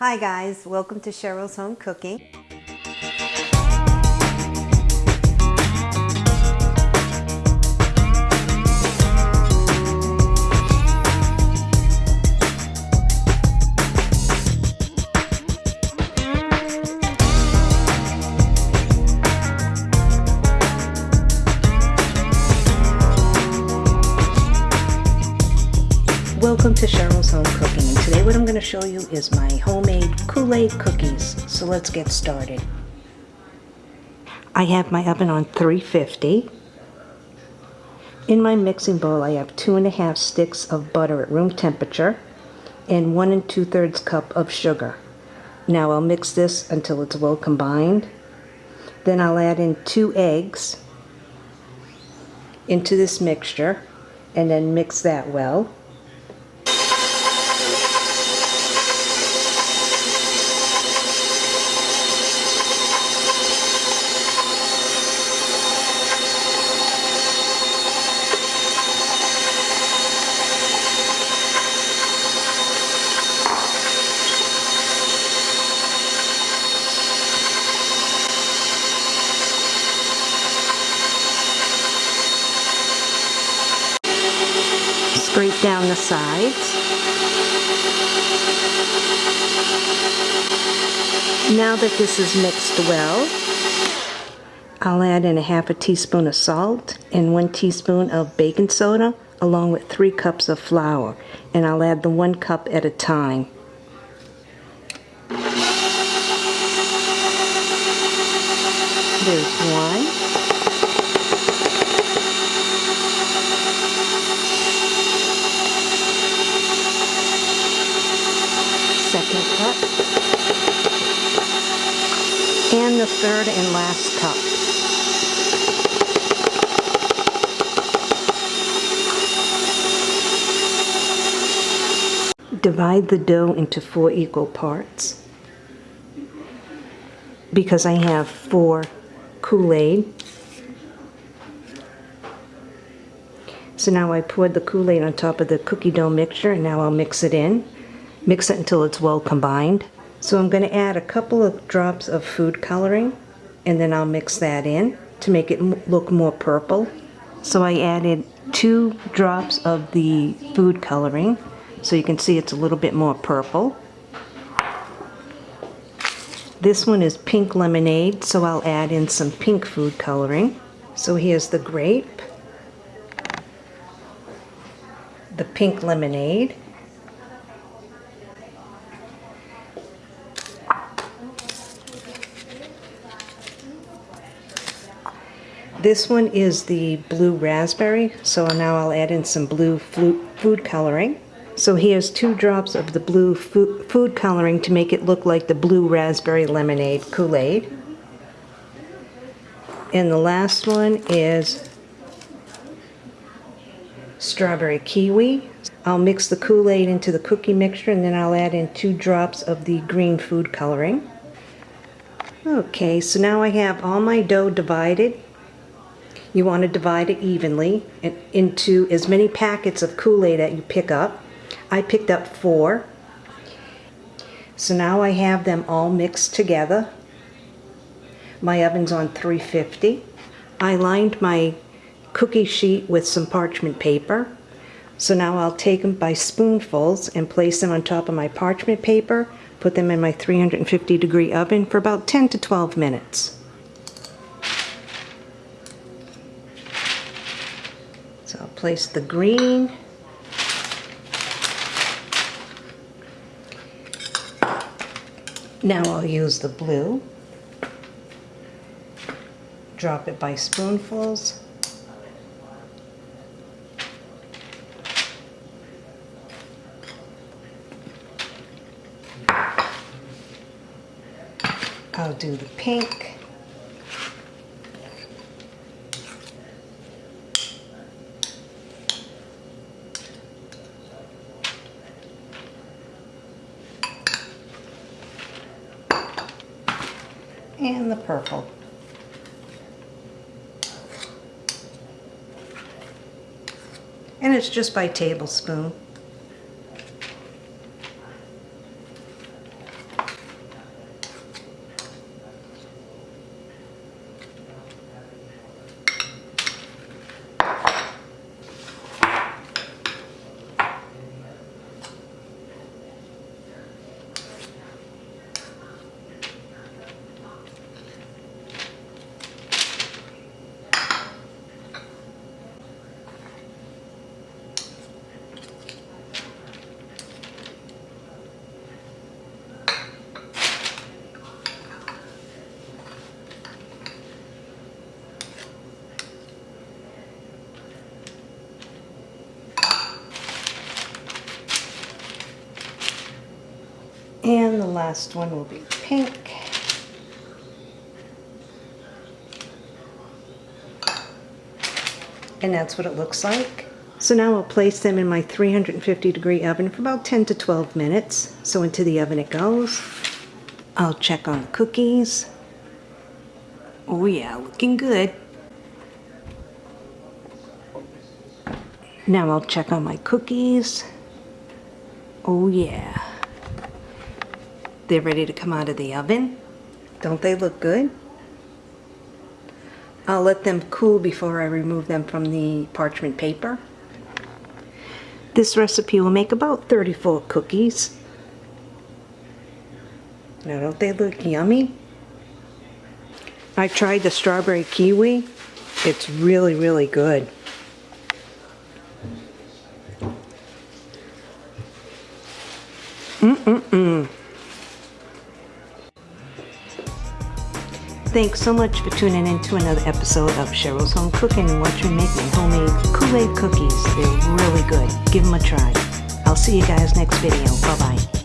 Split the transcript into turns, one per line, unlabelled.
Hi guys, welcome to Cheryl's Home Cooking.
Welcome to Cheryl's Home Cooking and today what I'm going to show you is my homemade Kool-Aid cookies. So let's get started. I have my oven on 350. In my mixing bowl I have two and a half sticks of butter at room temperature and one and two thirds cup of sugar. Now I'll mix this until it's well combined. Then I'll add in two eggs into this mixture and then mix that well. Scrape down the sides. Now that this is mixed well, I'll add in a half a teaspoon of salt and one teaspoon of baking soda along with three cups of flour and I'll add the one cup at a time. There's one. Second cup, and the third and last cup. Divide the dough into four equal parts. Because I have four Kool-Aid, So now I poured the Kool-Aid on top of the cookie dough mixture and now I'll mix it in. Mix it until it's well combined. So I'm going to add a couple of drops of food coloring and then I'll mix that in to make it look more purple. So I added two drops of the food coloring so you can see it's a little bit more purple. This one is pink lemonade so I'll add in some pink food coloring. So here's the grape, the pink lemonade, This one is the blue raspberry, so now I'll add in some blue food coloring. So here's two drops of the blue food coloring to make it look like the blue raspberry lemonade Kool-Aid. And the last one is strawberry kiwi. I'll mix the Kool-Aid into the cookie mixture and then I'll add in two drops of the green food coloring. Okay, so now I have all my dough divided you want to divide it evenly into as many packets of Kool-Aid that you pick up. I picked up four. So now I have them all mixed together. My oven's on 350. I lined my cookie sheet with some parchment paper. So now I'll take them by spoonfuls and place them on top of my parchment paper, put them in my 350 degree oven for about 10 to 12 minutes. So I'll place the green. Now I'll use the blue. Drop it by spoonfuls. I'll do the pink. And the purple. And it's just by tablespoon. Last one will be pink. And that's what it looks like. So now I'll place them in my 350 degree oven for about 10 to 12 minutes. So into the oven it goes. I'll check on the cookies. Oh yeah, looking good. Now I'll check on my cookies. Oh yeah. They're ready to come out of the oven. Don't they look good? I'll let them cool before I remove them from the parchment paper. This recipe will make about 34 cookies. Now don't they look yummy? I tried the strawberry kiwi. It's really, really good. Mm-mm-mm. Thanks so much for tuning in to another episode of Cheryl's Home Cooking and watch me make my homemade Kool-Aid cookies. They're really good. Give them a try. I'll see you guys next video. Bye-bye.